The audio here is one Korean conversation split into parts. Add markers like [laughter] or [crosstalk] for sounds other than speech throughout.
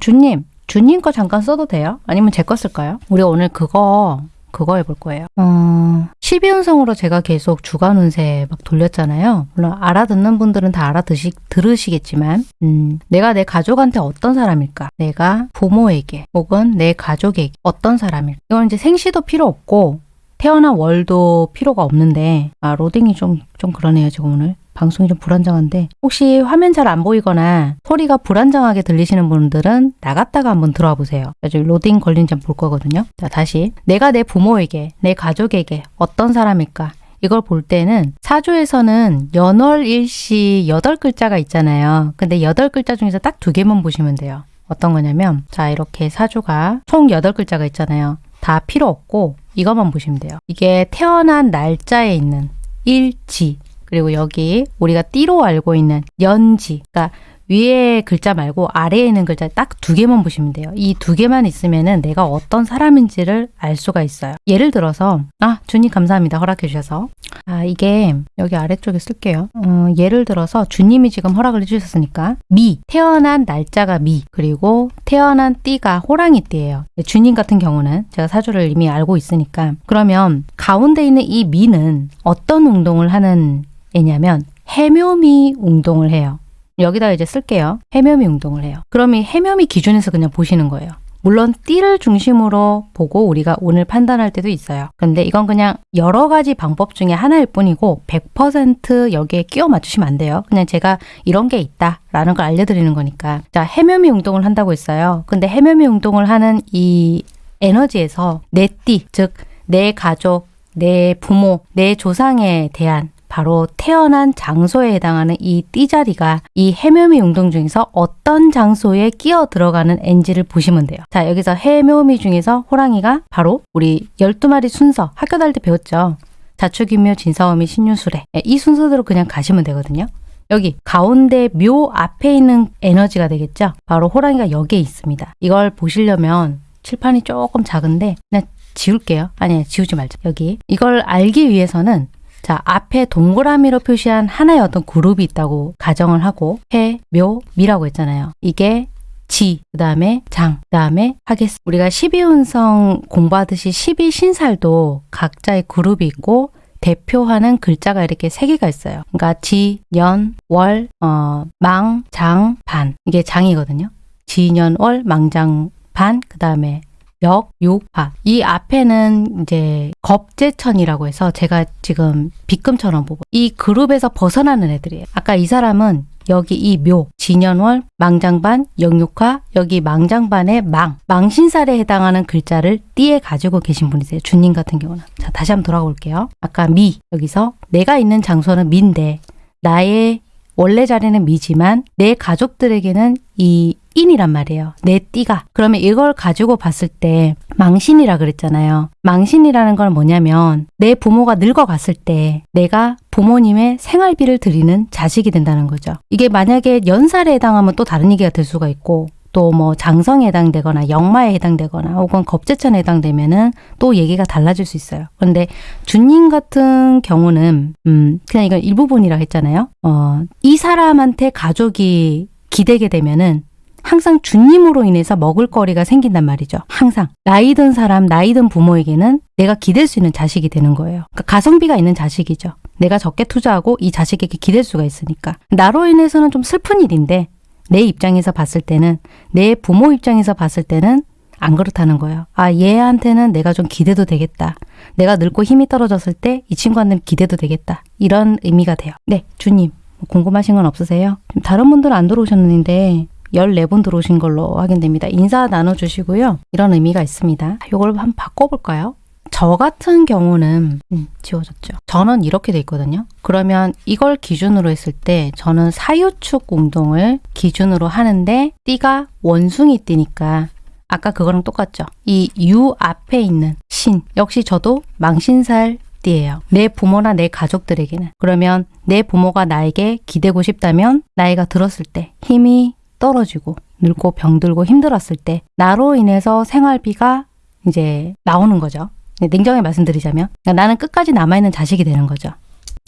주님, 주님 거 잠깐 써도 돼요? 아니면 제 거 쓸까요? 우리 오늘 그거 그거 해볼 거예요. 어, 12운성으로 제가 계속 주간 운세 막 돌렸잖아요. 물론 알아듣는 분들은 다 알아듣시, 들으시겠지만, 음, 내가 내 가족한테 어떤 사람일까? 내가 부모에게 혹은 내 가족에게 어떤 사람일까? 이건 이제 생시도 필요 없고, 태어난 월도 필요가 없는데, 아, 로딩이 좀, 좀 그러네요, 지금 오늘. 방송이 좀 불안정한데 혹시 화면 잘 안 보이거나 소리가 불안정하게 들리시는 분들은 나갔다가 한번 들어와 보세요. 지금 로딩 걸린지 볼 거거든요. 자 다시 내가 내 부모에게 내 가족에게 어떤 사람일까 이걸 볼 때는 사주에서는 연월일시 여덟 글자가 있잖아요. 근데 여덟 글자 중에서 딱 두 개만 보시면 돼요. 어떤 거냐면 자 이렇게 사주가 총 여덟 글자가 있잖아요. 다 필요 없고 이것만 보시면 돼요. 이게 태어난 날짜에 있는 일지 그리고 여기 우리가 띠로 알고 있는 연지, 그러니까 위에 글자 말고 아래에 있는 글자 딱 두 개만 보시면 돼요. 이 두 개만 있으면은 내가 어떤 사람인지를 알 수가 있어요. 예를 들어서 아 주님 감사합니다 허락해 주셔서 아 이게 여기 아래쪽에 쓸게요. 어, 예를 들어서 주님이 지금 허락을 해주셨으니까 미 태어난 날짜가 미 그리고 태어난 띠가 호랑이 띠예요. 주님 같은 경우는 제가 사주를 이미 알고 있으니까 그러면 가운데 있는 이 미는 어떤 운동을 하는 애냐면 해묘미 운동을 해요. 여기다 이제 쓸게요. 해묘미 운동을 해요. 그럼 이 해묘미 기준에서 그냥 보시는 거예요. 물론 띠를 중심으로 보고 우리가 오늘 판단할 때도 있어요. 근데 이건 그냥 여러 가지 방법 중에 하나일 뿐이고 100% 여기에 끼워 맞추시면 안 돼요. 그냥 제가 이런 게 있다 라는 걸 알려드리는 거니까. 자, 해묘미 운동을 한다고 했어요. 근데 해묘미 운동을 하는 이 에너지에서 내 띠, 즉 내 가족, 내 부모, 내 조상에 대한 바로 태어난 장소에 해당하는 이 띠자리가 이 해묘미 운동 중에서 어떤 장소에 끼어 들어가는 NG를 보시면 돼요. 자, 여기서 해묘미 중에서 호랑이가 바로 우리 12마리 순서 학교 다닐 때 배웠죠. 자축인묘, 진사오미, 신유술에 네, 이 순서대로 그냥 가시면 되거든요. 여기 가운데 묘 앞에 있는 에너지가 되겠죠. 바로 호랑이가 여기에 있습니다. 이걸 보시려면 칠판이 조금 작은데 그냥 지울게요. 아니 지우지 말자. 여기 이걸 알기 위해서는 자, 앞에 동그라미로 표시한 하나의 어떤 그룹이 있다고 가정을 하고 해, 묘, 미라고 했잖아요. 이게 지, 그 다음에 장, 그 다음에 하겠습니다. 우리가 12운성 공부하듯이 12신살도 각자의 그룹이 있고 대표하는 글자가 이렇게 세 개가 있어요. 그러니까 지, 년, 월, 어, 망, 장, 반. 이게 장이거든요. 지, 년, 월, 망, 장, 반. 그 다음에 역, 육, 화. 이 앞에는 이제 겁재천이라고 해서 제가 지금 빗금처럼 보고 이 그룹에서 벗어나는 애들이에요. 아까 이 사람은 여기 이 묘, 진연월, 망장반, 영육화, 여기 망장반의 망, 망신살에 해당하는 글자를 띠에 가지고 계신 분이세요. 주님 같은 경우는. 자, 다시 한번 돌아가 볼게요. 아까 미, 여기서 내가 있는 장소는 미인데 나의 원래 자리는 미지만 내 가족들에게는 이 인이란 말이에요. 내 띠가. 그러면 이걸 가지고 봤을 때 망신이라 그랬잖아요. 망신이라는 건 뭐냐면 내 부모가 늙어갔을 때 내가 부모님의 생활비를 드리는 자식이 된다는 거죠. 이게 만약에 연살에 해당하면 또 다른 얘기가 될 수가 있고 또뭐 장성에 해당되거나 역마에 해당되거나 혹은 겁재천에 해당되면은 또 얘기가 달라질 수 있어요. 그런데 주님 같은 경우는 음 그냥 이건 일부분이라 했잖아요. 어 이 사람한테 가족이 기대게 되면은 항상 주님으로 인해서 먹을거리가 생긴단 말이죠. 항상. 나이 든 사람, 나이 든 부모에게는 내가 기댈 수 있는 자식이 되는 거예요. 그러니까 가성비가 있는 자식이죠. 내가 적게 투자하고 이 자식에게 기댈 수가 있으니까. 나로 인해서는 좀 슬픈 일인데 내 입장에서 봤을 때는 내 부모 입장에서 봤을 때는 안 그렇다는 거예요. 아, 얘한테는 내가 좀 기대도 되겠다. 내가 늙고 힘이 떨어졌을 때 이 친구한테는 기대도 되겠다. 이런 의미가 돼요. 네, 주님. 궁금하신 건 없으세요? 다른 분들은 안 들어오셨는데 14분 들어오신 걸로 확인됩니다. 인사 나눠주시고요. 이런 의미가 있습니다. 이걸 한번 바꿔볼까요? 저 같은 경우는 음, 지워졌죠. 저는 이렇게 돼 있거든요. 그러면 이걸 기준으로 했을 때 저는 사유축 운동을 기준으로 하는데 띠가 원숭이 띠니까 아까 그거랑 똑같죠. 이 유 앞에 있는 신 역시 저도 망신살 띠예요. 내 부모나 내 가족들에게는 그러면 내 부모가 나에게 기대고 싶다면 나이가 들었을 때 힘이 떨어지고 늙고 병들고 힘들었을 때 나로 인해서 생활비가 이제 나오는 거죠. 냉정히 말씀드리자면 그러니까 나는 끝까지 남아있는 자식이 되는 거죠.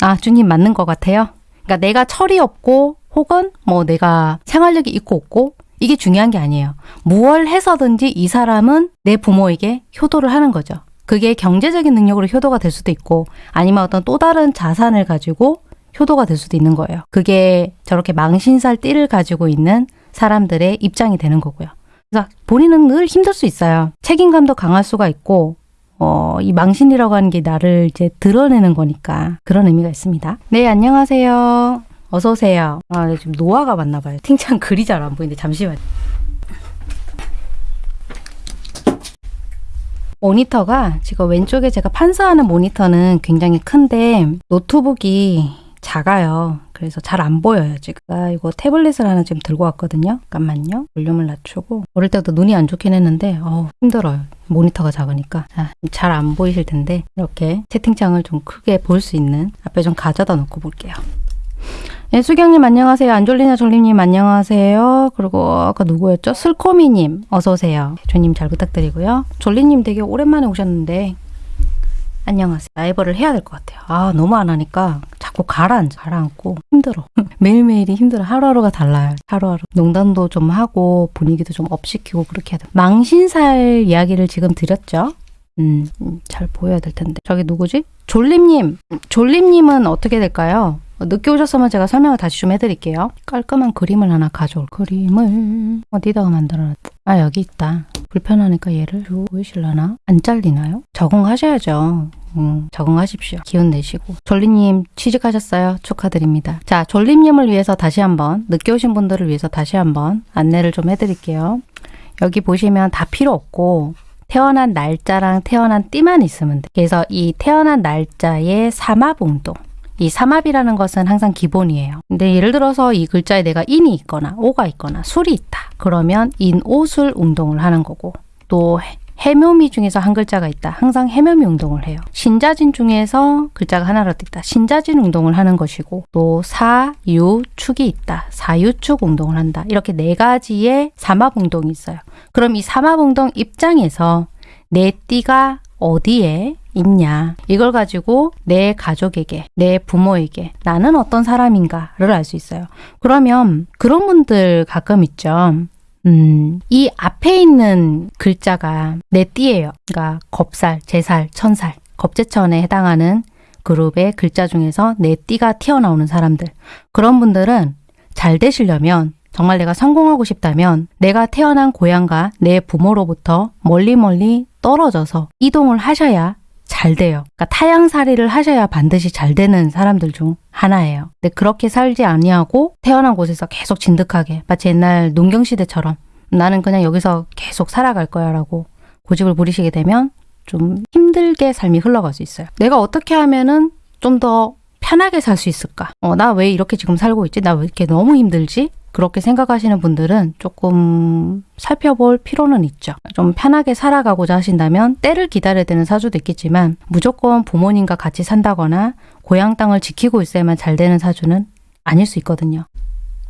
아 주님 맞는 것 같아요. 그러니까 내가 철이 없고 혹은 뭐 내가 생활력이 있고 없고 이게 중요한 게 아니에요. 무얼 해서든지 이 사람은 내 부모에게 효도를 하는 거죠. 그게 경제적인 능력으로 효도가 될 수도 있고 아니면 어떤 또 다른 자산을 가지고 효도가 될 수도 있는 거예요. 그게 저렇게 망신살 띠를 가지고 있는 사람들의 입장이 되는 거고요. 그래서 본인은 늘 힘들 수 있어요. 책임감도 강할 수가 있고 어, 이 망신이라고 하는 게 나를 이제 드러내는 거니까 그런 의미가 있습니다. 네, 안녕하세요. 어서 오세요. 아, 네, 지금 노화가 맞나 봐요. 팅창 글이 잘 안 보이는데 잠시만요. 모니터가 지금 왼쪽에 제가 판사하는 모니터는 굉장히 큰데 노트북이 작아요. 그래서 잘 안 보여요, 지금. 아, 이거 태블릿을 하나 지금 들고 왔거든요. 잠깐만요. 볼륨을 낮추고. 어릴 때부터 눈이 안 좋긴 했는데, 어우, 힘들어요. 모니터가 작으니까. 잘 안 보이실 텐데, 이렇게 채팅창을 좀 크게 볼 수 있는 앞에 좀 가져다 놓고 볼게요. 네, 수경님 안녕하세요. 안졸리나 졸림님 안녕하세요. 그리고 아까 누구였죠? 슬코미님 어서 오세요. 조님 잘 부탁드리고요. 졸리님 되게 오랜만에 오셨는데 안녕하세요. 라이벌을 해야 될 것 같아요. 아 너무 안 하니까 자꾸 가라앉아. 가라앉고 힘들어. [laughs] 매일매일이 힘들어. 하루하루가 달라요. 하루하루. 농담도 좀 하고 분위기도 좀 업시키고 그렇게 해야 돼. 망신살 이야기를 지금 드렸죠. 음, 음, 잘 보여야 될 텐데. 저기 누구지? 졸림님. 졸림님은 어떻게 될까요? 늦게 오셨으면 제가 설명을 다시 좀 해드릴게요. 깔끔한 그림을 하나 가져올 그림을 어디다가 만들어놨 아 여기 있다. 불편하니까 얘를 보이실라나? 안 잘리나요? 적응하셔야죠. 음, 적응하십시오. 기운 내시고. 졸리님 취직하셨어요. 축하드립니다. 자, 졸리님을 위해서 다시 한번 늦게 오신 분들을 위해서 다시 한번 안내를 좀 해드릴게요. 여기 보시면 다 필요 없고 태어난 날짜랑 태어난 띠만 있으면 돼. 그래서 이 태어난 날짜의 삼합운동 이 삼합이라는 것은 항상 기본이에요. 근데 예를 들어서 이 글자에 내가 인이 있거나 오가 있거나 술이 있다. 그러면 인, 오, 술 운동을 하는 거고 또 해묘미 중에서 한 글자가 있다. 항상 해묘미 운동을 해요. 신자진 중에서 글자가 하나라도 있다. 신자진 운동을 하는 것이고 또 사, 유, 축이 있다. 사유축 운동을 한다. 이렇게 네 가지의 삼합 운동이 있어요. 그럼 이 삼합 운동 입장에서 내 띠가 어디에 있냐? 이걸 가지고 내 가족에게 내 부모에게 나는 어떤 사람인가를 알 수 있어요. 그러면 그런 분들 가끔 있죠. 음, 이 앞에 있는 글자가 내 띠예요. 그러니까 겁살, 제살, 천살. 겁제천에 해당하는 그룹의 글자 중에서 내 띠가 튀어나오는 사람들. 그런 분들은 잘 되시려면 정말 내가 성공하고 싶다면 내가 태어난 고향과 내 부모로부터 멀리 멀리 떨어져서 이동을 하셔야 잘 돼요. 그러니까 타양살이를 하셔야 반드시 잘 되는 사람들 중 하나예요. 근데 그렇게 살지 아니하고 태어난 곳에서 계속 진득하게 마치 옛날 농경시대처럼 나는 그냥 여기서 계속 살아갈 거야 라고 고집을 부리시게 되면 좀 힘들게 삶이 흘러갈 수 있어요. 내가 어떻게 하면은 좀 더 편하게 살 수 있을까? 어, 나 왜 이렇게 지금 살고 있지? 나 왜 이렇게 너무 힘들지? 그렇게 생각하시는 분들은 조금 살펴볼 필요는 있죠. 좀 편하게 살아가고자 하신다면 때를 기다려야 되는 사주도 있겠지만 무조건 부모님과 같이 산다거나 고향 땅을 지키고 있어야만 잘 되는 사주는 아닐 수 있거든요.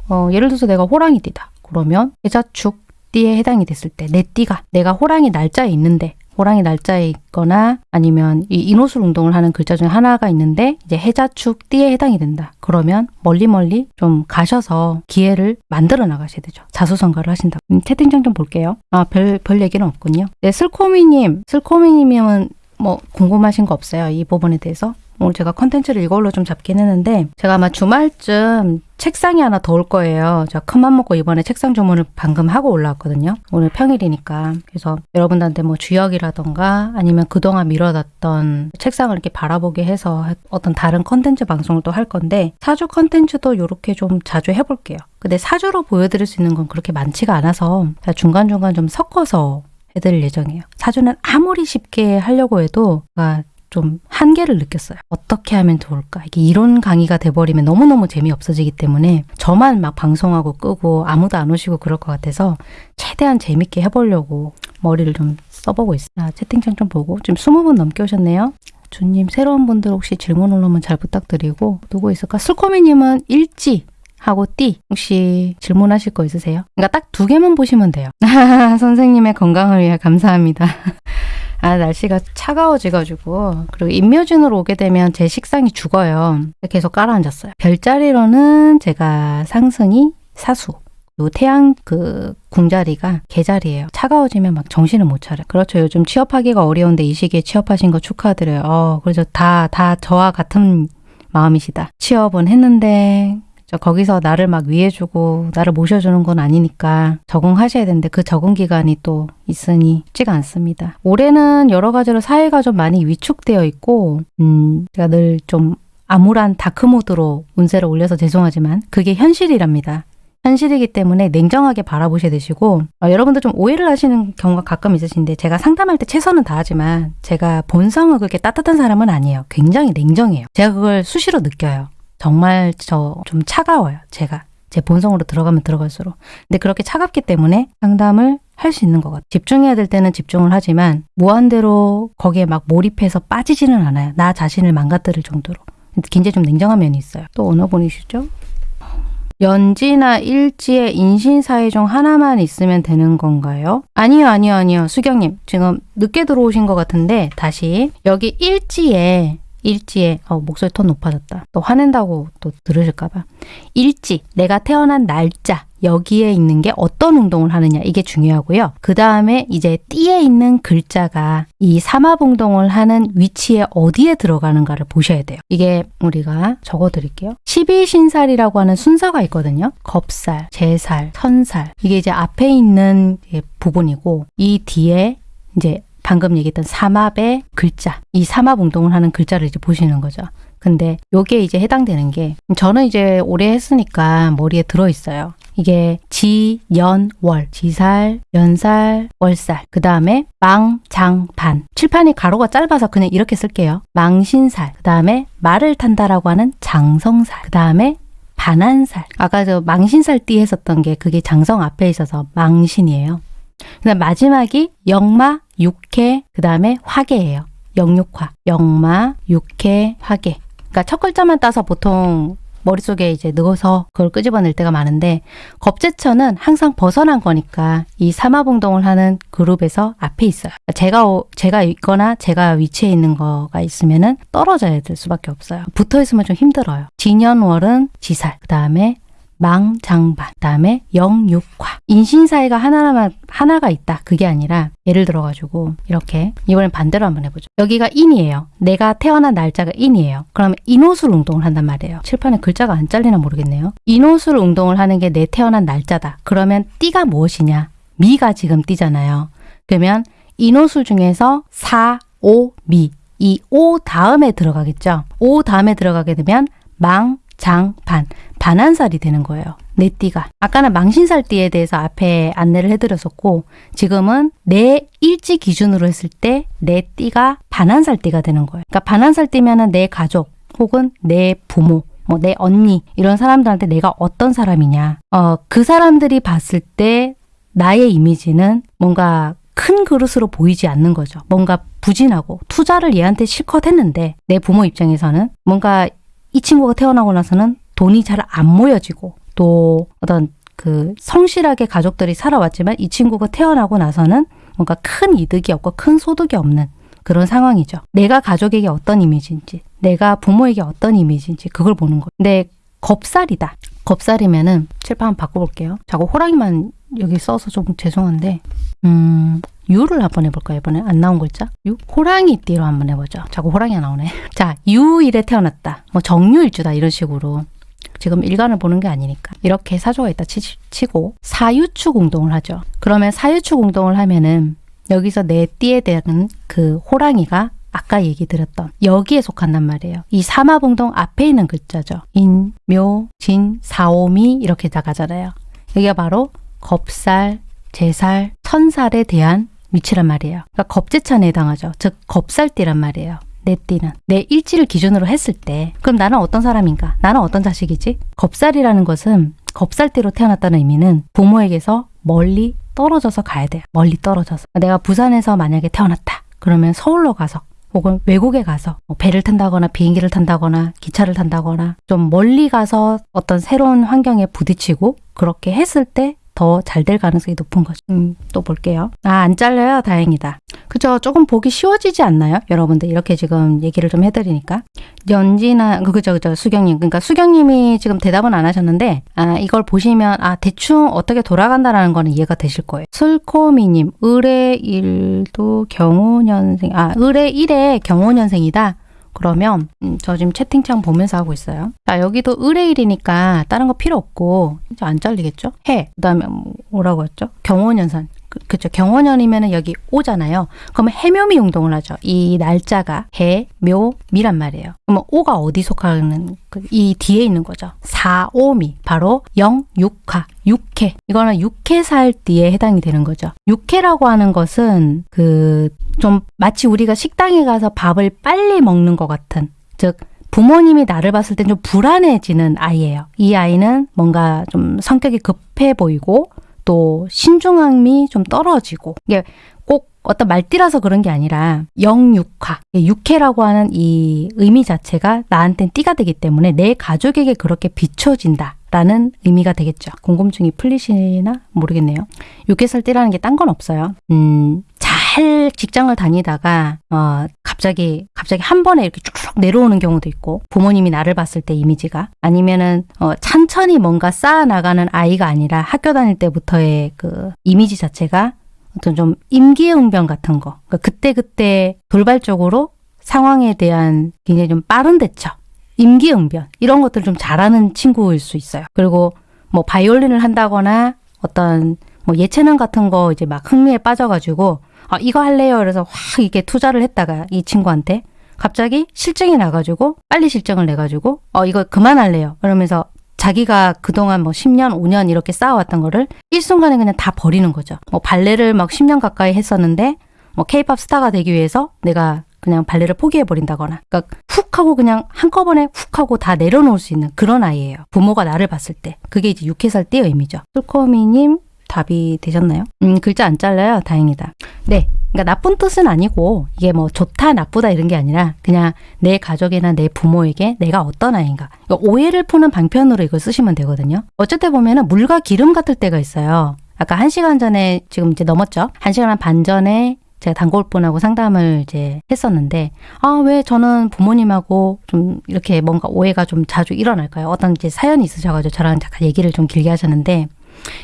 어, 예를 들어서 내가 호랑이띠다. 그러면 해자축 띠에 해당이 됐을 때 내 띠가 내가 호랑이 날짜에 있는데 호랑이 날짜에 있거나 아니면 이 인오술 운동을 하는 글자 중에 하나가 있는데 이제 해자축 띠에 해당이 된다. 그러면 멀리 멀리 좀 가셔서 기회를 만들어 나가셔야 되죠. 자수성가를 하신다. 음, 채팅창 좀 볼게요. 아, 별, 별 얘기는 없군요. 네, 슬코미님. 슬코미님은 뭐 궁금하신 거 없어요? 이 부분에 대해서? 오늘 제가 컨텐츠를 이걸로 좀 잡긴 했는데 제가 아마 주말쯤 책상이 하나 더 올 거예요. 제가 큰맘 먹고 이번에 책상 주문을 방금 하고 올라왔거든요. 오늘 평일이니까. 그래서 여러분들한테 뭐 주역이라던가 아니면 그동안 미뤄놨던 책상을 이렇게 바라보게 해서 어떤 다른 컨텐츠 방송을 또 할 건데 사주 컨텐츠도 이렇게 좀 자주 해볼게요. 근데 사주로 보여드릴 수 있는 건 그렇게 많지가 않아서 중간중간 좀 섞어서 해드릴 예정이에요. 사주는 아무리 쉽게 하려고 해도 좀 한계를 느꼈어요. 어떻게 하면 좋을까? 이게 이론 강의가 돼버리면 너무너무 재미없어지기 때문에 저만 막 방송하고 끄고 아무도 안 오시고 그럴 것 같아서 최대한 재밌게 해보려고 머리를 좀 써보고 있어요. 아, 채팅창 좀 보고 지금 20분 넘게 오셨네요. 주님 새로운 분들 혹시 질문 올라오면 잘 부탁드리고 누구 있을까? 슬코미님은 일지 하고 띠 혹시 질문하실 거 있으세요? 그러니까 딱 두 개만 보시면 돼요. [laughs] 선생님의 건강을 위해 감사합니다. 아 날씨가 차가워지가지고 그리고 임묘진으로 오게 되면 제 식상이 죽어요. 계속 깔아앉았어요. 별자리로는 제가 상승이 사수 요 태양 그 궁자리가 개자리예요. 차가워지면 막 정신을 못 차려. 그렇죠. 요즘 취업하기가 어려운데 이 시기에 취업하신 거 축하드려요. 어, 그래서 다, 다 저와 같은 마음이시다. 취업은 했는데 저 거기서 나를 막 위해주고 나를 모셔주는 건 아니니까 적응하셔야 되는데 그 적응 기간이 또 있으니 쉽지가 않습니다. 올해는 여러 가지로 사회가 좀 많이 위축되어 있고 음, 제가 늘좀 암울한 다크모드로 운세를 올려서 죄송하지만 그게 현실이랍니다. 현실이기 때문에 냉정하게 바라보셔야 되시고 어, 여러분들 좀 오해를 하시는 경우가 가끔 있으신데 제가 상담할 때 최선은 다하지만 제가 본성은 그렇게 따뜻한 사람은 아니에요. 굉장히 냉정해요. 제가 그걸 수시로 느껴요. 정말 저 좀 차가워요. 제가 제 본성으로 들어가면 들어갈수록 근데 그렇게 차갑기 때문에 상담을 할 수 있는 것 같아요. 집중해야 될 때는 집중을 하지만 무한대로 거기에 막 몰입해서 빠지지는 않아요. 나 자신을 망가뜨릴 정도로. 굉장히 좀 냉정한 면이 있어요. 또 어느 분이시죠? 연지나 일지의 인신사회 중 하나만 있으면 되는 건가요? 아니요, 아니요, 아니요. 수경님, 지금 늦게 들어오신 것 같은데, 다시. 여기 일지에, 일지에, 어, 목소리 톤 높아졌다. 또 화낸다고 또 들으실까 봐. 일지, 내가 태어난 날짜, 여기에 있는 게 어떤 운동을 하느냐 이게 중요하고요. 그 다음에 이제 띠에 있는 글자가 이 삼합운동을 하는 위치에 어디에 들어가는가를 보셔야 돼요. 이게 우리가 적어드릴게요. 12신살이라고 하는 순서가 있거든요. 겁살, 제살, 천살 이게 이제 앞에 있는 부분이고 이 뒤에 이제 방금 얘기했던 삼합의 글자 이 삼합 운동을 하는 글자를 이제 보시는 거죠. 근데 요게 이제 해당되는 게 저는 이제 오래 했으니까 머리에 들어 있어요. 이게 지, 연, 월, 지살, 연살, 월살. 그 다음에 망, 장, 반. 칠판이 가로가 짧아서 그냥 이렇게 쓸게요. 망신살. 그 다음에 말을 탄다라고 하는 장성살. 그 다음에 반한살. 아까 저 망신살 띠 했었던 게 그게 장성 앞에 있어서 망신이에요. 그 다음 마지막이 영마, 육해, 그 다음에 화계예요. 역육화. 역마, 육해, 화개. 그러니까 첫 글자만 따서 보통 머릿속에 이제 넣어서 그걸 끄집어낼 때가 많은데 겁재천은 항상 벗어난 거니까 이 삼합운동을 하는 그룹에서 앞에 있어요. 제가 제가 있거나 제가 위치해 있는 거가 있으면은 떨어져야 될 수밖에 없어요. 붙어 있으면 좀 힘들어요. 지년월은 지살, 그 다음에 망장반, 그다음에 역육화. 인신사해가 하나만 하나가 있다. 그게 아니라 예를 들어 가지고 이렇게 이번엔 반대로 한번 해보죠. 여기가 인이에요. 내가 태어난 날짜가 인이에요. 그러면 인오술 운동을 한단 말이에요. 칠판에 글자가 안 잘리나 모르겠네요. 인오술 운동을 하는 게 내 태어난 날짜다. 그러면 띠가 무엇이냐? 미가 지금 띠잖아요. 그러면 인호술 중에서 사, 오, 미. 이 오 다음에 들어가겠죠. 오 다음에 들어가게 되면 망, 장, 반. 반한살이 되는 거예요. 내 띠가. 아까는 망신살 띠에 대해서 앞에 안내를 해드렸었고 지금은 내 일지 기준으로 했을 때 내 띠가 반한살 띠가 되는 거예요. 그러니까 반한살 띠면 은 내 가족 혹은 내 부모 뭐 내 언니 이런 사람들한테 내가 어떤 사람이냐 어, 그 사람들이 봤을 때 나의 이미지는 뭔가 큰 그릇으로 보이지 않는 거죠. 뭔가 부진하고 투자를 얘한테 실컷 했는데 내 부모 입장에서는 뭔가 이 친구가 태어나고 나서는 돈이 잘 안 모여지고 또 어떤 그 성실하게 가족들이 살아왔지만 이 친구가 태어나고 나서는 뭔가 큰 이득이 없고 큰 소득이 없는 그런 상황이죠. 내가 가족에게 어떤 이미지인지, 내가 부모에게 어떤 이미지인지 그걸 보는 거예요. 근데 겁살이다. 겁살이면은 칠판 바꿔볼게요. 자꾸 호랑이만 여기 써서 좀 죄송한데 음 유를 한번 해볼까요? 이번에 안 나온 글자? 유? 호랑이띠로 한번 해보죠. 자꾸 호랑이가 나오네. [laughs] 자, 유일에 태어났다. 뭐 정유일주다 이런 식으로 지금 일간을 보는 게 아니니까 이렇게 사조가 있다 치, 치고 사유축 운동을 하죠. 그러면 사유축 운동을 하면은 여기서 내 띠에 대한 그 호랑이가 아까 얘기 드렸던 여기에 속한단 말이에요. 이 사마봉동 앞에 있는 글자죠. 인, 묘, 진, 사오미 이렇게 나가잖아요. 여기가 바로 겁살, 제살, 천살에 대한 위치란 말이에요. 그러니까 겁제천에 해당하죠. 즉 겁살띠란 말이에요. 내 띠는 내 일지를 기준으로 했을 때 그럼 나는 어떤 사람인가? 나는 어떤 자식이지? 겁살이라는 것은 겁살띠로 태어났다는 의미는 부모에게서 멀리 떨어져서 가야 돼요. 멀리 떨어져서. 내가 부산에서 만약에 태어났다. 그러면 서울로 가서 혹은 외국에 가서 뭐 배를 탄다거나 비행기를 탄다거나 기차를 탄다거나 좀 멀리 가서 어떤 새로운 환경에 부딪히고 그렇게 했을 때 더 잘 될 가능성이 높은 거죠. 음, 또 볼게요. 아, 안 잘려요? 다행이다. 그죠? 조금 보기 쉬워지지 않나요? 여러분들 이렇게 지금 얘기를 좀 해드리니까. 연지나, 그, 그죠, 그죠. 수경님. 그러니까 수경님이 지금 대답은 안 하셨는데, 아, 이걸 보시면, 아, 대충 어떻게 돌아간다라는 거는 이해가 되실 거예요. 슬코미님, 을의 일도 경호년생, 아, 을의 일에 경호년생이다. 그러면 음, 저 지금 채팅창 보면서 하고 있어요. 자 여기도 의뢰일이니까 다른 거 필요 없고 이제 안 잘리겠죠? 해. 그 다음에 뭐라고 했죠? 경호년산. 그, 그쵸. 경호년이면은 여기 오잖아요. 그러면 해묘미 용동을 하죠. 이 날짜가 해, 묘, 미란 말이에요. 그러면 오가 어디 속하는 그이 뒤에 있는 거죠. 사 오미 바로 영, 육화, 육해. 이거는 육해살 뒤에 해당이 되는 거죠. 육해라고 하는 것은 그 좀 마치 우리가 식당에 가서 밥을 빨리 먹는 것 같은 즉 부모님이 나를 봤을 땐 좀 불안해지는 아이예요. 이 아이는 뭔가 좀 성격이 급해 보이고 또 신중함이 좀 떨어지고 이게 꼭 어떤 말띠라서 그런 게 아니라 영육화, 육해라고 하는 이 의미 자체가 나한테는 띠가 되기 때문에 내 가족에게 그렇게 비춰진다. 라는 의미가 되겠죠. 궁금증이 풀리시나 모르겠네요. 육개살 띠라는 게 딴 건 없어요. 음, 잘 직장을 다니다가 어, 갑자기 갑자기 한 번에 이렇게 쭉쭉 내려오는 경우도 있고 부모님이 나를 봤을 때 이미지가 아니면은 어, 천천히 뭔가 쌓아 나가는 아이가 아니라 학교 다닐 때부터의 그 이미지 자체가 어떤 좀 임기응변 같은 거 그러니까 그때 그때 돌발적으로 상황에 대한 굉장히 좀 빠른 대처 임기응변 이런 것들 좀 잘하는 친구일 수 있어요. 그리고 뭐 바이올린을 한다거나 어떤 뭐 예체능 같은 거 이제 막 흥미에 빠져가지고 아 이거 할래요. 그래서 확 이게 투자를 했다가 이 친구한테 갑자기 실증이 나가지고 빨리 실증을 내가지고 어 이거 그만할래요. 그러면서 자기가 그동안 뭐 10년, 5년 이렇게 쌓아왔던 거를 일순간에 그냥 다 버리는 거죠. 뭐 발레를 막 10년 가까이 했었는데 뭐 케이팝 스타가 되기 위해서 내가 그냥 발레를 포기해 버린다거나 그러니까 훅 하고 그냥 한꺼번에 훅 하고 다 내려놓을 수 있는 그런 아이예요. 부모가 나를 봤을 때 그게 이제 6회살 때 의미죠. 솔코미님 답이 되셨나요? 음 글자 안 잘라요. 다행이다. 네. 그러니까 나쁜 뜻은 아니고 이게 뭐 좋다 나쁘다 이런 게 아니라 그냥 내 가족이나 내 부모에게 내가 어떤 아이인가 그러니까 오해를 푸는 방편으로 이걸 쓰시면 되거든요. 때 보면은 물과 기름 같을 때가 있어요. 아까 한 시간 전에 지금 이제 넘었죠. 한 시간 반 전에 제가 단골분하고 상담을 이제 했었는데 아 왜 저는 부모님하고 좀 이렇게 뭔가 오해가 좀 자주 일어날까요? 어떤 이제 사연이 있으셔가지고 저랑 잠깐 얘기를 좀 길게 하셨는데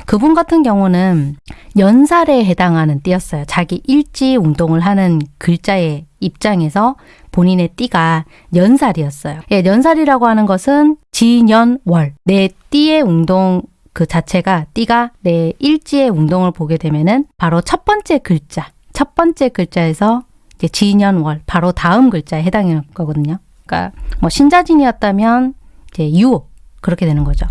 그분 같은 경우는 연살에 해당하는 띠였어요. 자기 일지 운동을 하는 글자의 입장에서 본인의 띠가 연살이었어요. 예, 연살이라고 하는 것은 지년월 내 띠의 운동 그 자체가 띠가 내 일지의 운동을 보게 되면은 바로 첫 번째 글자 첫 번째 글자에서 이제 지년월 바로 다음 글자에 해당하는 거거든요. 그러니까 뭐 신자진이었다면 이제 유 그렇게 되는 거죠.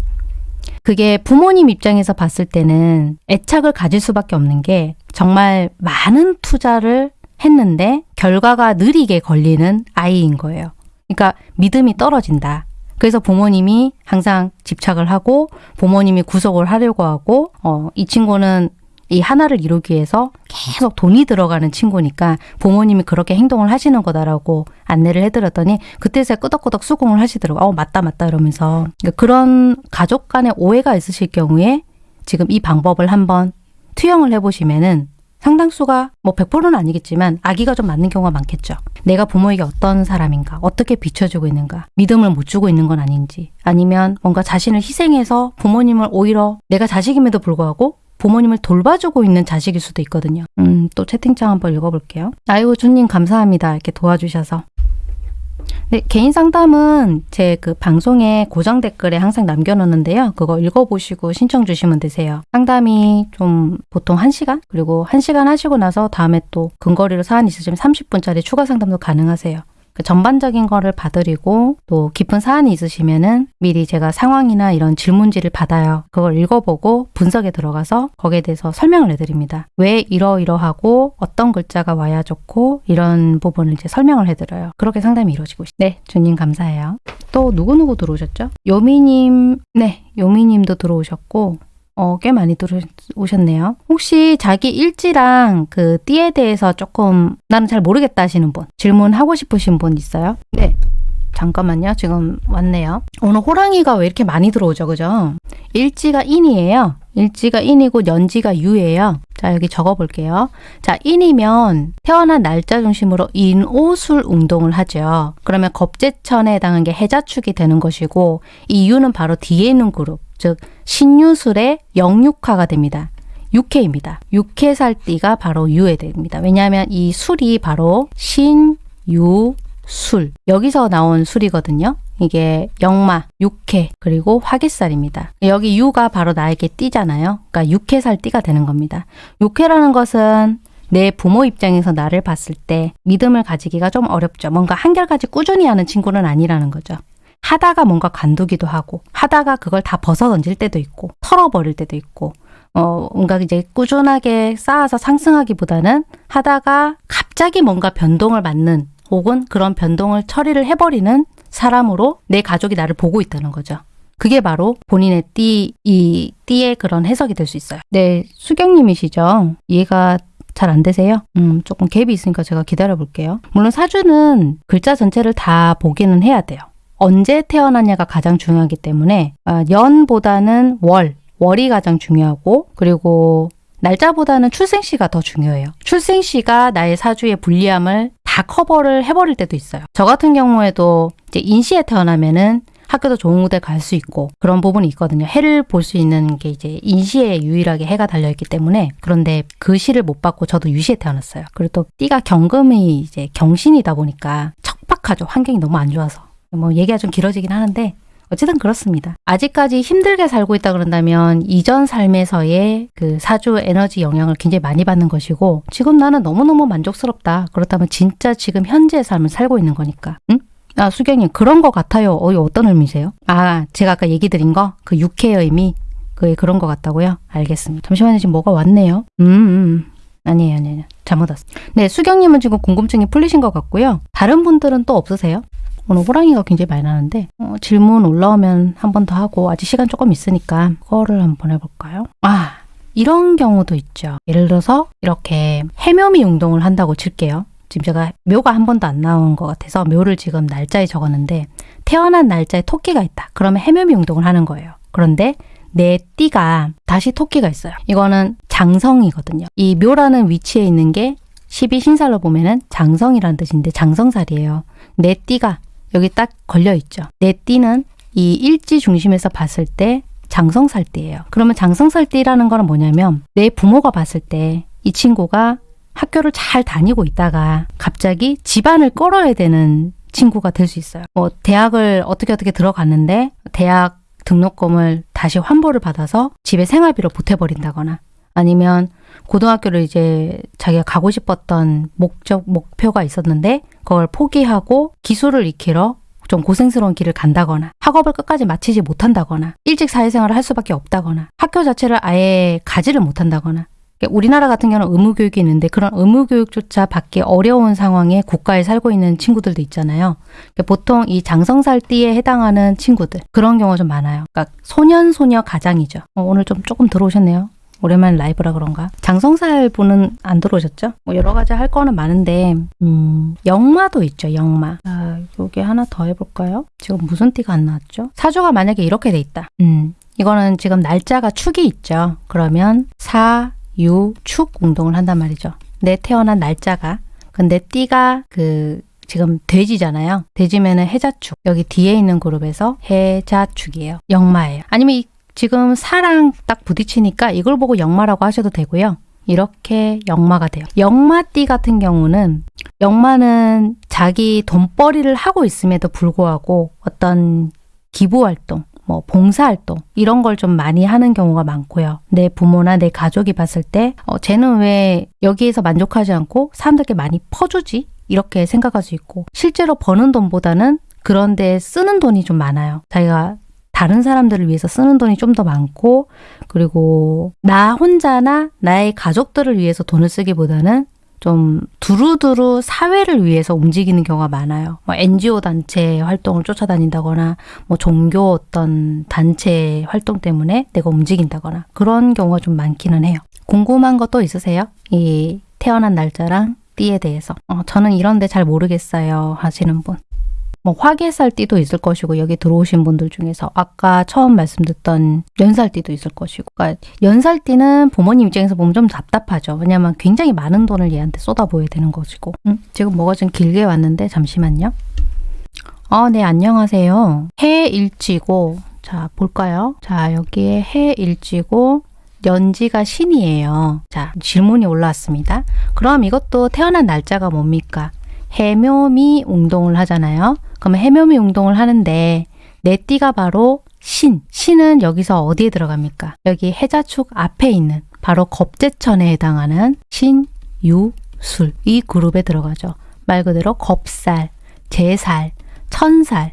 그게 부모님 입장에서 봤을 때는 애착을 가질 수밖에 없는 게 정말 많은 투자를 했는데 결과가 느리게 걸리는 아이인 거예요. 그러니까 믿음이 떨어진다. 그래서 부모님이 항상 집착을 하고 부모님이 구속을 하려고 하고 어, 이 친구는 이 하나를 이루기 위해서 계속 돈이 들어가는 친구니까 부모님이 그렇게 행동을 하시는 거다라고 안내를 해드렸더니 그때서야 끄덕끄덕 수긍을 하시더라고요. 어, 맞다, 맞다 이러면서. 그러니까 그런 가족 간의 오해가 있으실 경우에 지금 이 방법을 한번 투영을 해보시면은 상당수가 뭐 100%는 아니겠지만 아기가 좀 맞는 경우가 많겠죠. 내가 부모에게 어떤 사람인가, 어떻게 비춰주고 있는가, 믿음을 못 주고 있는 건 아닌지, 아니면 뭔가 자신을 희생해서 부모님을 오히려 내가 자식임에도 불구하고 부모님을 돌봐주고 있는 자식일 수도 있거든요. 음, 또 채팅창 한번 읽어볼게요. 아이고, 주님 감사합니다. 이렇게 도와주셔서. 네, 개인 상담은 제 그 방송에 고정 댓글에 항상 남겨놓는데요. 그거 읽어보시고 신청 주시면 되세요. 상담이 좀 보통 1시간? 그리고 1시간 하시고 나서 다음에 또 근거리로 사안이 있으시면 30분짜리 추가 상담도 가능하세요. 그 전반적인 거를 봐드리고 또 깊은 사안이 있으시면은 미리 제가 상황이나 이런 질문지를 받아요. 그걸 읽어보고 분석에 들어가서 거기에 대해서 설명을 해드립니다. 왜 이러이러하고 어떤 글자가 와야 좋고 이런 부분을 이제 설명을 해드려요. 그렇게 상담이 이루어지고 있습니다. 네, 주님 감사해요. 또 누구누구 들어오셨죠? 요미님, 네, 요미님도 들어오셨고 어, 꽤 많이 들어오셨네요. 혹시 자기 일지랑 그 띠에 대해서 조금 나는 잘 모르겠다 하시는 분 질문하고 싶으신 분 있어요? 네. 잠깐만요. 지금 왔네요. 오늘 호랑이가 왜 이렇게 많이 들어오죠? 그죠? 일지가 인이에요. 일지가 인이고 연지가 유예요. 자, 여기 적어 볼게요. 자, 인이면 태어난 날짜 중심으로 인오술 운동을 하죠. 그러면 겁재천에 해당하는 게 해자축이 되는 것이고 이 유는 바로 뒤에 있는 그룹, 즉 신유술의 영육화가 됩니다. 육해입니다. 육해살띠가 바로 유에 됩니다. 왜냐하면 이 술이 바로 신 유 술 여기서 나온 술이거든요. 이게 영마, 육해, 그리고 화개살입니다. 여기 유가 바로 나에게 띠잖아요. 그러니까 육해살 띠가 되는 겁니다. 육해라는 것은 내 부모 입장에서 나를 봤을 때 믿음을 가지기가 좀 어렵죠. 뭔가 한결같이 꾸준히 하는 친구는 아니라는 거죠. 하다가 뭔가 관두기도 하고 하다가 그걸 다 벗어 던질 때도 있고 털어버릴 때도 있고 어 뭔가 이제 꾸준하게 쌓아서 상승하기보다는 하다가 갑자기 뭔가 변동을 맞는 혹은 그런 변동을 처리를 해버리는 사람으로 내 가족이 나를 보고 있다는 거죠. 그게 바로 본인의 띠, 이 띠의 그런 해석이 될 수 있어요. 네, 수경님이시죠? 이해가 잘 안 되세요? 음, 조금 갭이 있으니까 제가 기다려 볼게요. 물론 사주는 글자 전체를 다 보기는 해야 돼요. 언제 태어났냐가 가장 중요하기 때문에 아, 연보다는 월, 월이 가장 중요하고 그리고 날짜보다는 출생시가 더 중요해요. 출생시가 나의 사주의 불리함을 다 커버를 해버릴 때도 있어요. 저 같은 경우에도 이제 인시에 태어나면은 학교도 좋은 곳에 갈 수 있고 그런 부분이 있거든요. 해를 볼 수 있는 게 이제 인시에 유일하게 해가 달려있기 때문에 그런데 그 시를 못 받고 저도 유시에 태어났어요. 그리고 또 띠가 경금이 이제 경신이다 보니까 척박하죠. 환경이 너무 안 좋아서. 뭐 얘기가 좀 길어지긴 하는데 어쨌든 그렇습니다. 아직까지 힘들게 살고 있다 그런다면 이전 삶에서의 그 사주 에너지 영향을 굉장히 많이 받는 것이고 지금 나는 너무너무 만족스럽다. 그렇다면 진짜 지금 현재의 삶을 살고 있는 거니까. 응? 아, 수경님 그런 것 같아요. 어, 어떤 의미세요? 아, 제가 아까 얘기 드린 거? 그 육해의 의미? 그 그런 것 같다고요? 알겠습니다. 잠시만요. 지금 뭐가 왔네요. 음, 음. 아니에요, 아니에요. 잘못 왔어. 네, 수경님은 지금 궁금증이 풀리신 것 같고요. 다른 분들은 또 없으세요? 오늘 호랑이가 굉장히 많이 나는데 어, 질문 올라오면 한 번 더 하고 아직 시간 조금 있으니까 그거를 한번 해볼까요? 아 이런 경우도 있죠. 예를 들어서 이렇게 해묘미 운동을 한다고 칠게요. 지금 제가 묘가 한 번도 안 나온 것 같아서 묘를 지금 날짜에 적었는데 태어난 날짜에 토끼가 있다. 그러면 해묘미 운동을 하는 거예요. 그런데 내 띠가 다시 토끼가 있어요. 이거는 장성이거든요. 이 묘라는 위치에 있는 게 12신살로 보면은 장성이라는 뜻인데 장성살이에요. 내 띠가 여기 딱 걸려 있죠. 내 띠는 이 일지 중심에서 봤을 때 장성살띠예요. 그러면 장성살띠라는 거는 뭐냐면 내 부모가 봤을 때 이 친구가 학교를 잘 다니고 있다가 갑자기 집안을 끌어야 되는 친구가 될 수 있어요. 뭐 대학을 어떻게 어떻게 들어갔는데 대학 등록금을 다시 환불을 받아서 집에 생활비로 보태버린다거나 아니면 고등학교를 이제 자기가 가고 싶었던 목적, 목표가 있었는데 그걸 포기하고 기술을 익히러 좀 고생스러운 길을 간다거나 학업을 끝까지 마치지 못한다거나 일찍 사회생활을 할 수밖에 없다거나 학교 자체를 아예 가지를 못한다거나 그러니까 우리나라 같은 경우는 의무교육이 있는데 그런 의무교육조차 받기 어려운 상황에 국가에 살고 있는 친구들도 있잖아요. 그러니까 보통 이 장성살띠에 해당하는 친구들 그런 경우가 좀 많아요. 그러니까 소년 소녀 가장이죠. 어, 오늘 좀 조금 들어오셨네요. 오랜만에 라이브라 그런가? 장성살 분은 안 들어오셨죠? 뭐 여러 가지 할 거는 많은데 음, 영마도 있죠. 영마. 아, 요게 하나 더 해볼까요? 지금 무슨 띠가 안 나왔죠? 사주가 만약에 이렇게 돼 있다. 음, 이거는 지금 날짜가 축이 있죠. 그러면 사, 유, 축 운동을 한단 말이죠. 내 태어난 날짜가 근데 띠가 그 지금 돼지잖아요. 돼지면은 해자축. 여기 뒤에 있는 그룹에서 해자축이에요. 영마예요. 아니면 이 지금 사랑 딱 부딪히니까 이걸 보고 역마라고 하셔도 되고요. 이렇게 역마가 돼요. 역마띠 같은 경우는 역마는 자기 돈벌이를 하고 있음에도 불구하고 어떤 기부활동, 뭐 봉사활동 이런 걸 좀 많이 하는 경우가 많고요. 내 부모나 내 가족이 봤을 때 어, 쟤는 왜 여기에서 만족하지 않고 사람들께 많이 퍼주지? 이렇게 생각할 수 있고 실제로 버는 돈보다는 그런데 쓰는 돈이 좀 많아요. 자기가 다른 사람들을 위해서 쓰는 돈이 좀 더 많고 그리고 나 혼자나 나의 가족들을 위해서 돈을 쓰기보다는 좀 두루두루 사회를 위해서 움직이는 경우가 많아요. 뭐 NGO 단체 활동을 쫓아다닌다거나 뭐 종교 어떤 단체 활동 때문에 내가 움직인다거나 그런 경우가 좀 많기는 해요. 궁금한 거또 있으세요? 이 태어난 날짜랑 띠에 대해서. 어, 저는 이런데 잘 모르겠어요 하시는 분. 뭐 화개살띠도 있을 것이고 여기 들어오신 분들 중에서 아까 처음 말씀드렸던 연살띠도 있을 것이고 그러니까 연살띠는 부모님 입장에서 보면 좀 답답하죠. 왜냐하면 굉장히 많은 돈을 얘한테 쏟아부어야 되는 것이고 음, 지금 뭐가 좀 길게 왔는데 잠시만요. 어, 네, 안녕하세요. 해일지고, 자, 볼까요? 자, 여기에 해일지고, 연지가 신이에요. 자, 질문이 올라왔습니다. 그럼 이것도 태어난 날짜가 뭡니까? 해묘미 운동을 하잖아요. 그러면 해묘미 운동을 하는데, 내 띠가 바로 신. 신은 여기서 어디에 들어갑니까? 여기 해자축 앞에 있는 바로 겁재천에 해당하는 신, 유, 술. 이 그룹에 들어가죠. 말 그대로 겁살, 제살, 천살,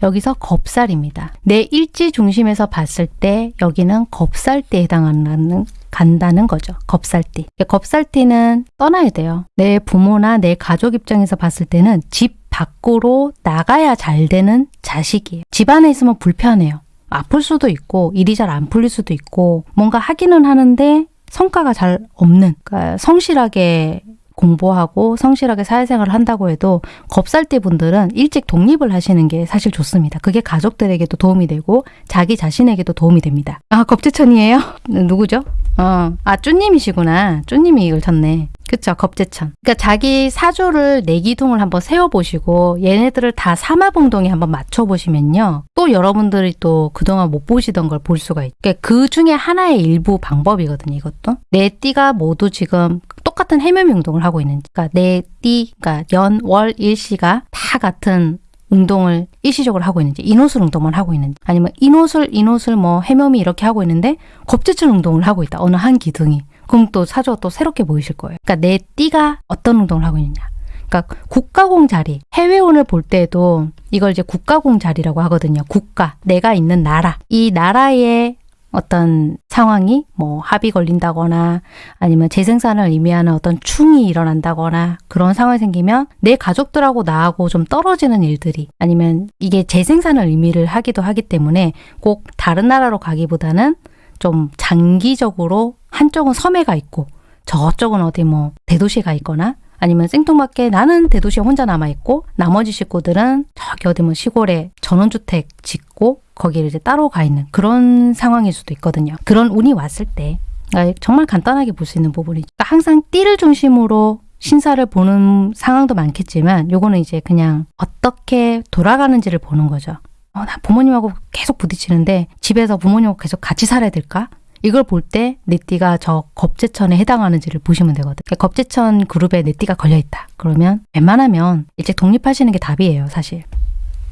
여기서 겁살입니다. 내 일지 중심에서 봤을 때 여기는 겁살띠에 해당하는 간다는 거죠. 겁살띠. 겁살띠는 떠나야 돼요. 내 부모나 내 가족 입장에서 봤을 때는 집 밖으로 나가야 잘 되는 자식이에요. 집 안에 있으면 불편해요. 아플 수도 있고 일이 잘 안 풀릴 수도 있고 뭔가 하기는 하는데 성과가 잘 없는 그러니까 성실하게 공부하고 성실하게 사회생활을 한다고 해도 겁살띠 분들은 일찍 독립을 하시는 게 사실 좋습니다. 그게 가족들에게도 도움이 되고 자기 자신에게도 도움이 됩니다. 아 겁재천이에요? [laughs] 누구죠? 어, 아 쭈님이시구나. 쭈님이 이걸 쳤네. 그쵸 겁재천. 그러니까 자기 사주를 내기둥을 한번 세워보시고 얘네들을 다 사마봉동에 한번 맞춰보시면요. 또 여러분들이 또 그동안 못 보시던 걸 볼 수가 있고 그러니까 그 중에 하나의 일부 방법이거든요. 이것도. 내 띠가 모두 지금 똑같은 해묘미 운동을 하고 있는지 그러니까 내 띠, 그러니까 연, 월, 일시가 다 같은 운동을 일시적으로 하고 있는지 인호술 운동만 하고 있는지 아니면 인호술, 인호술 뭐 해묘미 이렇게 하고 있는데 겁재천 운동을 하고 있다. 어느 한 기둥이. 그럼 또 사주가 또 새롭게 보이실 거예요. 그러니까 내 띠가 어떤 운동을 하고 있느냐. 그러니까 국가공 자리, 해외운을 볼 때도 이걸 이제 국가공 자리라고 하거든요. 국가, 내가 있는 나라. 이 나라의 어떤 상황이 뭐 합이 걸린다거나 아니면 재생산을 의미하는 어떤 충이 일어난다거나 그런 상황이 생기면 내 가족들하고 나하고 좀 떨어지는 일들이 아니면 이게 재생산을 의미를 하기도 하기 때문에 꼭 다른 나라로 가기보다는 좀 장기적으로 한쪽은 섬에 가 있고 저쪽은 어디 뭐 대도시에 가 있거나 아니면 생뚱맞게 나는 대도시에 혼자 남아있고 나머지 식구들은 저기 어디 뭐 시골에 전원주택 짓고 거기를 이제 따로 가 있는 그런 상황일 수도 있거든요. 그런 운이 왔을 때 그러니까 정말 간단하게 볼 수 있는 부분이죠. 그러니까 항상 띠를 중심으로 신사를 보는 상황도 많겠지만 요거는 이제 그냥 어떻게 돌아가는지를 보는 거죠. 어, 나 부모님하고 계속 부딪히는데 집에서 부모님하고 계속 같이 살아야 될까? 이걸 볼때내 띠가 저 겁재천에 해당하는지를 보시면 되거든요. 그러니까 겁재천 그룹에 내 띠가 걸려있다. 그러면 웬만하면 일찍 독립하시는 게 답이에요, 사실.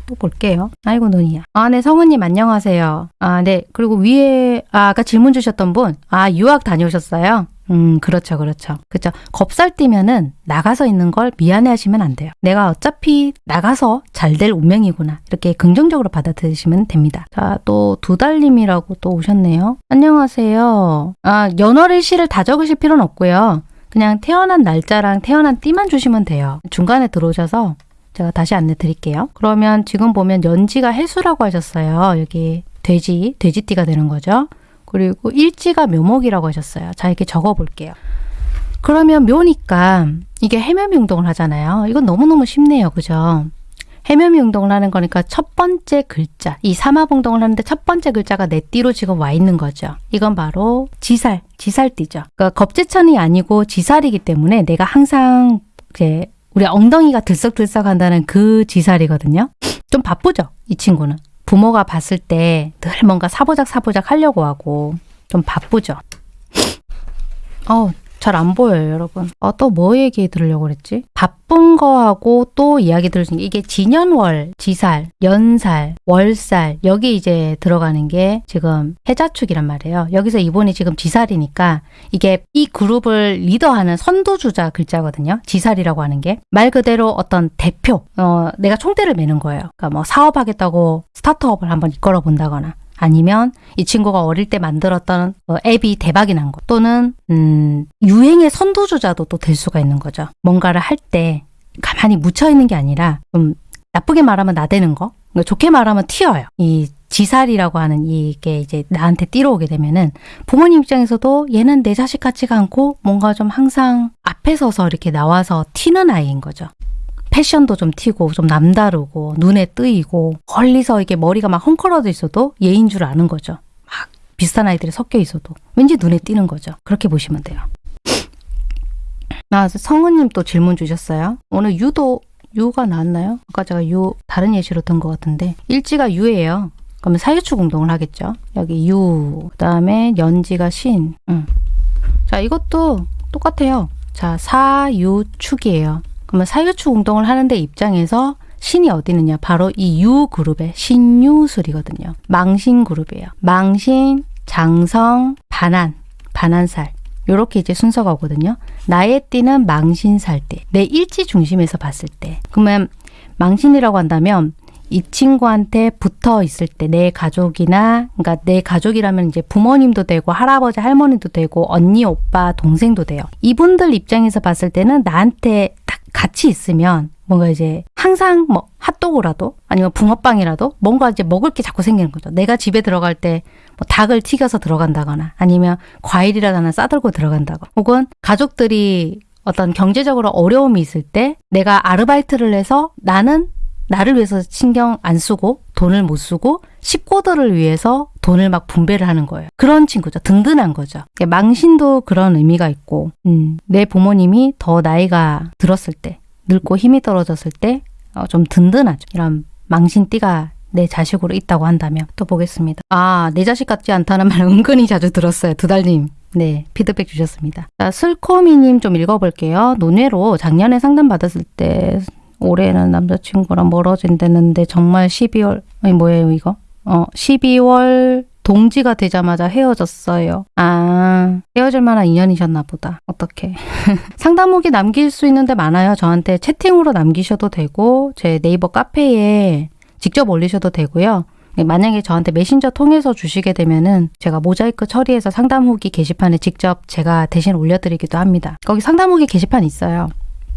또 볼게요. 아이고 눈이야. 아, 네 성우님 안녕하세요. 아, 네. 그리고 위에 아, 아까 질문 주셨던 분. 아, 유학 다녀오셨어요? 음, 그렇죠, 그렇죠. 그렇죠. 겁살띠면은 나가서 있는 걸 미안해 하시면 안 돼요. 내가 어차피 나가서 잘 될 운명이구나. 이렇게 긍정적으로 받아들이시면 됩니다. 자, 또 두달님이라고 또 오셨네요. 안녕하세요. 아, 연월일시를 다 적으실 필요는 없고요. 그냥 태어난 날짜랑 태어난 띠만 주시면 돼요. 중간에 들어오셔서 제가 다시 안내 드릴게요. 그러면 지금 보면 연지가 해수라고 하셨어요. 여기 돼지, 돼지띠가 되는 거죠. 그리고 일지가 묘목이라고 하셨어요. 자, 이렇게 적어 볼게요. 그러면 묘니까 이게 해묘미 운동을 하잖아요. 이건 너무너무 쉽네요. 그죠? 해묘미 운동을 하는 거니까 첫 번째 글자, 이 사마봉동을 하는데 첫 번째 글자가 내 띠로 지금 와 있는 거죠. 이건 바로 지살, 지살띠죠. 그러니까 겁재천이 아니고 지살이기 때문에 내가 항상 이제 우리 엉덩이가 들썩들썩 한다는 그 지살이거든요. 좀 바쁘죠? 이 친구는. 부모가 봤을 때 늘 뭔가 사보작 사보작 하려고 하고 좀 바쁘죠. 어, 잘 안 보여요, 여러분. 어, 또뭐 얘기 들으려고 그랬지? 바쁜 거하고 또 이야기 들을 수 있는 게 이게 진연월, 지살, 연살, 월살 여기 이제 들어가는 게 지금 해자축이란 말이에요. 여기서 이분이 지금 지살이니까 이게 이 그룹을 리더하는 선두주자 글자거든요. 지살이라고 하는 게 말 그대로 어떤 대표, 어, 내가 총대를 매는 거예요. 그러니까 뭐 사업하겠다고 스타트업을 한번 이끌어 본다거나 아니면 이 친구가 어릴 때 만들었던 어, 앱이 대박이 난 것, 또는 음, 유행의 선두주자도 또 될 수가 있는 거죠. 뭔가를 할 때 가만히 묻혀 있는 게 아니라 좀 나쁘게 말하면 나대는 거, 그러니까 좋게 말하면 튀어요. 이 지살이라고 하는 이게 이제 나한테 띠러오게 되면은 부모님 입장에서도 얘는 내 자식 같지가 않고 뭔가 좀 항상 앞에 서서 이렇게 나와서 튀는 아이인 거죠. 패션도 좀 튀고 좀 남다르고 눈에 뜨이고 멀리서 이게 머리가 막 헝클어져 있어도 얘인 줄 아는 거죠. 막 비슷한 아이들이 섞여 있어도 왠지 눈에 띄는 거죠. 그렇게 보시면 돼요. 아, 성은님 또 질문 주셨어요. 오늘 유도 유가 나왔나요? 아까 제가 유 다른 예시로 든 것 같은데 일지가 유예요. 그러면 사유축 운동을 하겠죠. 여기 유, 그다음에 연지가 신. 음. 자, 이것도 똑같아요. 자, 사유축이에요. 그러면 사유축 운동을 하는데 입장에서 신이 어디 있느냐? 바로 이 유 그룹의 신유술이거든요. 망신 그룹이에요. 망신, 장성, 반한, 반한살. 요렇게 이제 순서가 오거든요. 나의 띠는 망신살 때, 내 일지 중심에서 봤을 때. 그러면 망신이라고 한다면 이 친구한테 붙어 있을 때 내 가족이나 그러니까 내 가족이라면 이제 부모님도 되고 할아버지 할머니도 되고 언니 오빠 동생도 돼요. 이분들 입장에서 봤을 때는 나한테 딱 같이 있으면 뭔가 이제 항상 뭐 핫도그라도 아니면 붕어빵이라도 뭔가 이제 먹을 게 자꾸 생기는 거죠. 내가 집에 들어갈 때 뭐 닭을 튀겨서 들어간다거나 아니면 과일이라도 하나 싸들고 들어간다거 혹은 가족들이 어떤 경제적으로 어려움이 있을 때 내가 아르바이트를 해서 나는 나를 위해서 신경 안 쓰고 돈을 못 쓰고 식구들을 위해서 돈을 막 분배를 하는 거예요. 그런 친구죠. 든든한 거죠. 망신도 그런 의미가 있고 음, 내 부모님이 더 나이가 들었을 때 늙고 힘이 떨어졌을 때좀 든든하죠. 이런 망신띠가 내 자식으로 있다고 한다면 또 보겠습니다. 아, 내 자식 같지 않다는 말 은근히 자주 들었어요. 두달님. 네, 피드백 주셨습니다. 자, 슬코미님 좀 읽어볼게요. 논외로 작년에 상담 받았을 때 올해는 남자친구랑 멀어진다는데 정말 12월 아니 뭐예요 이거? 어 12월 동지가 되자마자 헤어졌어요. 아, 헤어질 만한 인연이셨나 보다. 어떻게? 상담 후기 남길 수 있는데 많아요. 저한테 채팅으로 남기셔도 되고, 제 네이버 카페에 직접 올리셔도 되고요. 만약에 저한테 메신저 통해서 주시게 되면은 제가 모자이크 처리해서 상담 후기 게시판에 직접 제가 대신 올려드리기도 합니다. 거기 상담 후기 게시판 있어요.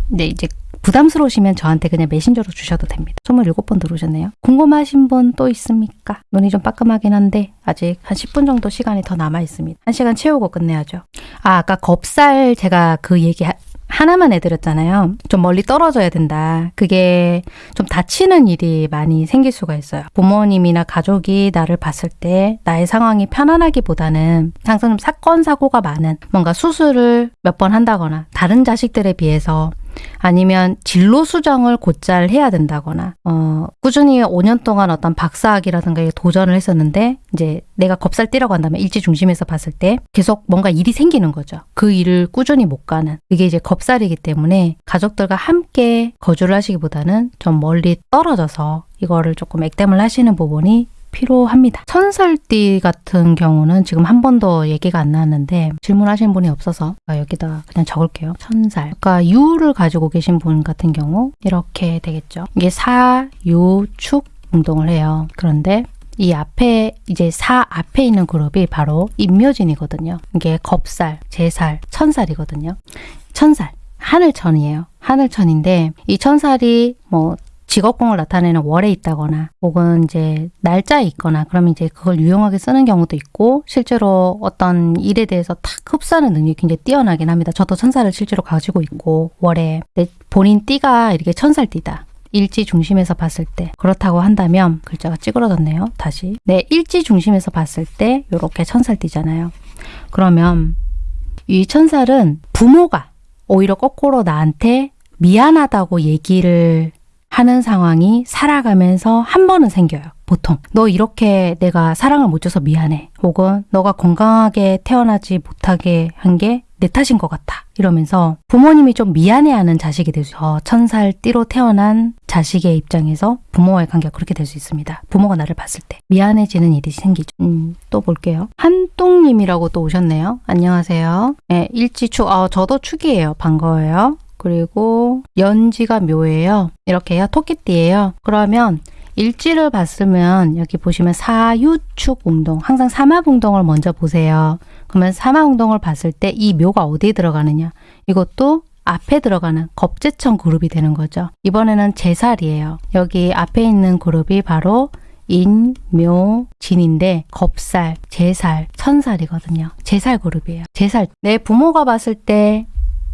네, 이제 부담스러우시면 저한테 그냥 메신저로 주셔도 됩니다. 27번 들어오셨네요. 궁금하신 분 또 있습니까? 눈이 좀 빠끔하긴 한데 아직 한 10분 정도 시간이 더 남아 있습니다. 한 시간 채우고 끝내야죠. 아, 아까 겁살 제가 그 얘기 하, 하나만 해드렸잖아요. 좀 멀리 떨어져야 된다. 그게 좀 다치는 일이 많이 생길 수가 있어요. 부모님이나 가족이 나를 봤을 때 나의 상황이 편안하기보다는 항상 좀 사건, 사고가 많은 뭔가 수술을 몇 번 한다거나 다른 자식들에 비해서 아니면 진로 수정을 곧잘 해야 된다거나 어, 꾸준히 5년 동안 어떤 박사학이라든가 도전을 했었는데 이제 내가 겁살띠라고 한다면 일지 중심에서 봤을 때 계속 뭔가 일이 생기는 거죠. 그 일을 꾸준히 못 가는 그게 이제 겁살이기 때문에 가족들과 함께 거주를 하시기보다는 좀 멀리 떨어져서 이거를 조금 액땜을 하시는 부분이 필요합니다. 천살띠 같은 경우는 지금 한 번도 얘기가 안 나왔는데 질문하신 분이 없어서 여기다 그냥 적을게요. 천살. 그러니까 유를 가지고 계신 분 같은 경우 이렇게 되겠죠. 이게 사, 유, 축 운동을 해요. 그런데 이 앞에 이제 사 앞에 있는 그룹이 바로 임묘진이거든요. 이게 겁살, 제살, 천살이거든요. 천살, 하늘천이에요. 하늘천인데 이 천살이 뭐 직업공을 나타내는 월에 있다거나 혹은 이제 날짜에 있거나 그러면 이제 그걸 유용하게 쓰는 경우도 있고 실제로 어떤 일에 대해서 탁 흡수하는 능력이 굉장히 뛰어나긴 합니다. 저도 천사를 실제로 가지고 있고 월에 본인 띠가 이렇게 천살 띠다. 일지 중심에서 봤을 때 그렇다고 한다면 글자가 찌그러졌네요. 다시 네 일지 중심에서 봤을 때 이렇게 천살띠잖아요. 그러면 이 천살은 부모가 오히려 거꾸로 나한테 미안하다고 얘기를 하는 상황이 살아가면서 한 번은 생겨요. 보통. 너 이렇게 내가 사랑을 못 줘서 미안해. 혹은 너가 건강하게 태어나지 못하게 한 게 내 탓인 것 같아. 이러면서 부모님이 좀 미안해하는 자식이 어, 천살 띠로 태어난 자식의 입장에서 부모와의 관계가 그렇게 될 수 있습니다. 부모가 나를 봤을 때. 미안해지는 일이 생기죠. 음, 또 볼게요. 한똥님이라고 또 오셨네요. 안녕하세요. 네, 일지축, 어, 저도 축이에요. 반가워요. 그리고 연지가 묘예요. 이렇게요. 토끼띠예요. 그러면 일지를 봤으면 여기 보시면 사유축 운동, 항상 운동을 먼저 보세요. 그러면 운동을 봤을 때 이 묘가 어디에 들어가느냐? 이것도 앞에 들어가는 겁재천 그룹이 되는 거죠. 이번에는 제살이에요. 여기 앞에 있는 그룹이 바로 인, 묘, 진인데 겁살, 제살, 천살이거든요. 제살 그룹이에요. 제살. 내 부모가 봤을 때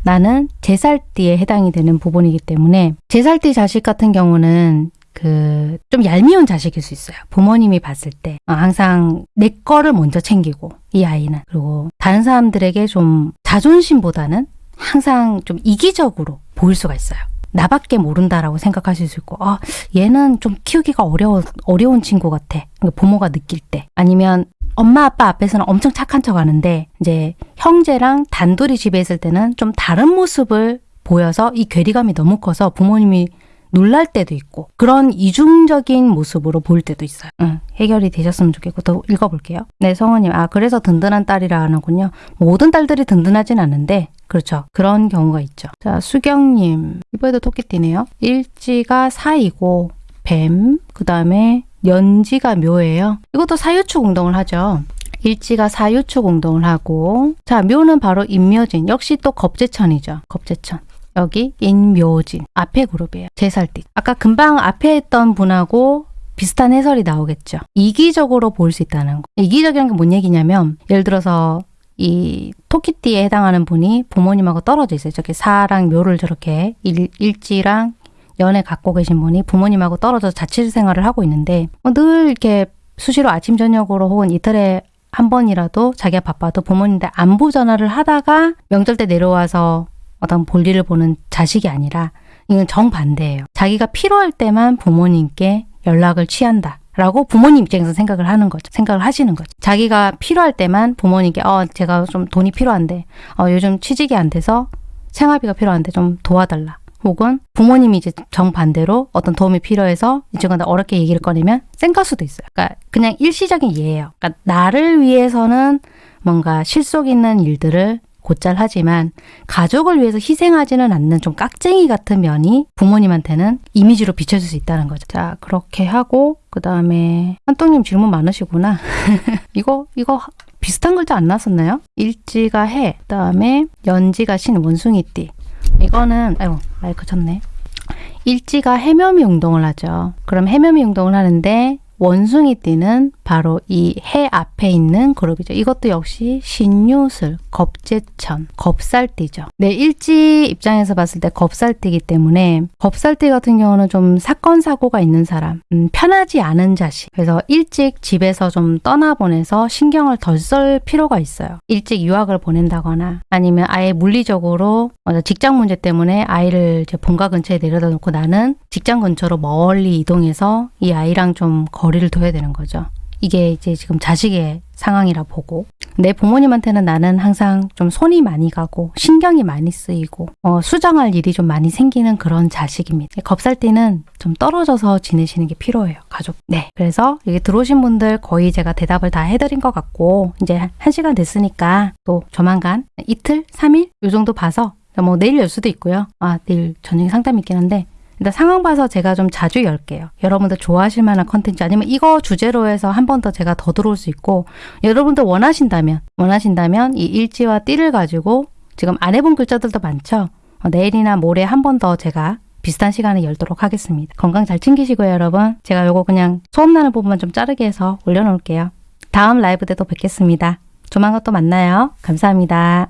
나는 제살띠에 해당이 되는 부분이기 때문에 제살띠 자식 같은 경우는 그 좀 얄미운 자식일 수 있어요. 부모님이 봤을 때 어, 항상 내 거를 먼저 챙기고 이 아이는 그리고 다른 사람들에게 좀 자존심보다는 항상 좀 이기적으로 보일 수가 있어요. 나밖에 모른다라고 생각하실 수 있고, 아, 얘는 좀 키우기가 어려워, 어려운 친구 같아. 그러니까 부모가 느낄 때. 아니면 엄마 아빠 앞에서는 엄청 착한 척 하는데, 이제 형제랑 단둘이 집에 있을 때는 좀 다른 모습을 보여서 이 괴리감이 너무 커서 부모님이 놀랄 때도 있고 그런 이중적인 모습으로 보일 때도 있어요. 응, 해결이 되셨으면 좋겠고 더 읽어볼게요. 네, 성우님. 아 그래서 든든한 딸이라 하는군요. 모든 딸들이 든든하진 않은데 그렇죠. 그런 경우가 있죠. 자, 수경님. 이번에도 토끼띠네요. 일지가 사이고 뱀, 그 다음에 연지가 묘예요. 이것도 사유축 운동을 하죠. 일지가 사유축 운동을 하고 자 묘는 바로 인묘진. 역시 또 겁재천이죠. 겁재천. 여기 인묘진. 앞에 그룹이에요. 제살띠. 아까 금방 앞에 했던 분하고 비슷한 해설이 나오겠죠. 이기적으로 볼수 있다는 거. 이기적이라는 게 뭔 얘기냐면 예를 들어서 이 토끼띠에 해당하는 분이 부모님하고 떨어져 있어요. 저기 사랑 묘를 저렇게 일, 일지랑 연애 갖고 계신 분이 부모님하고 떨어져서 자취 생활을 하고 있는데 어, 늘 이렇게 수시로 아침 저녁으로 혹은 이틀에 한 번이라도 자기가 바빠도 부모님한테 안부 전화를 하다가 명절 때 내려와서 어떤 볼일을 보는 자식이 아니라 이건 정반대예요. 자기가 필요할 때만 부모님께 연락을 취한다. 라고 부모님 입장에서 생각을 하는 거죠. 생각을 하시는 거죠. 자기가 필요할 때만 부모님께 어 제가 좀 돈이 필요한데 어 요즘 취직이 안 돼서 생활비가 필요한데 좀 도와달라. 혹은 부모님이 이제 정반대로 어떤 도움이 필요해서 이 친구한테 어렵게 얘기를 꺼내면 쌩갈 수도 있어요. 그러니까 그냥 일시적인 예예요. 그러니까 나를 위해서는 뭔가 실속 있는 일들을 곧잘 하지만 가족을 위해서 희생하지는 않는 좀 깍쟁이 같은 면이 부모님한테는 이미지로 비춰질 수 있다는 거죠. 자 그렇게 하고 그 다음에 한똥님 질문 많으시구나. [laughs] 이거 이거 비슷한 글자 안 나왔었나요? 일지가 해, 그 다음에 연지가 신, 원숭이띠. 이거는 아이고 마이크 쳤네. 일지가 해묘미 운동을 하죠. 그럼 해묘미 운동을 하는데 원숭이 띠는 바로 이 해 앞에 있는 그룹이죠. 이것도 역시 신유술, 겁재천, 겁살띠죠. 네, 일지 입장에서 봤을 때 겁살띠이기 때문에 겁살띠 같은 경우는 좀 사건 사고가 있는 사람, 음, 편하지 않은 자식. 그래서 일찍 집에서 좀 떠나보내서 신경을 덜 쓸 필요가 있어요. 일찍 유학을 보낸다거나 아니면 아예 물리적으로 직장 문제 때문에 아이를 본가 근처에 내려다 놓고 나는 직장 근처로 멀리 이동해서 이 아이랑 좀 거리 를 둬야 되는 거죠. 이게 이제 지금 자식의 상황이라 보고 내 부모님한테는 나는 항상 좀 손이 많이 가고 신경이 많이 쓰이고 어, 수정할 일이 좀 많이 생기는 그런 자식입니다. 겁살띠는 좀 떨어져서 지내시는 게 필요해요. 가족. 네. 그래서 여기 들어오신 분들 거의 제가 대답을 다 해드린 것 같고 이제 한 시간 됐으니까 또 조만간 이틀, 삼일 요 정도 봐서 뭐 내일 열 수도 있고요. 아 내일 저녁에 상담이 있긴 한데 일단 상황 봐서 제가 좀 자주 열게요. 여러분들 좋아하실 만한 컨텐츠 아니면 이거 주제로 해서 한 번 더 제가 더 들어올 수 있고 여러분들 원하신다면 원하신다면 이 일지와 띠를 가지고 지금 안 해본 글자들도 많죠. 어, 내일이나 모레 한 번 더 제가 비슷한 시간에 열도록 하겠습니다. 건강 잘 챙기시고요, 여러분. 제가 요거 그냥 소음나는 부분만 좀 자르게 해서 올려놓을게요. 다음 라이브 때도 뵙겠습니다. 조만간 또 만나요. 감사합니다.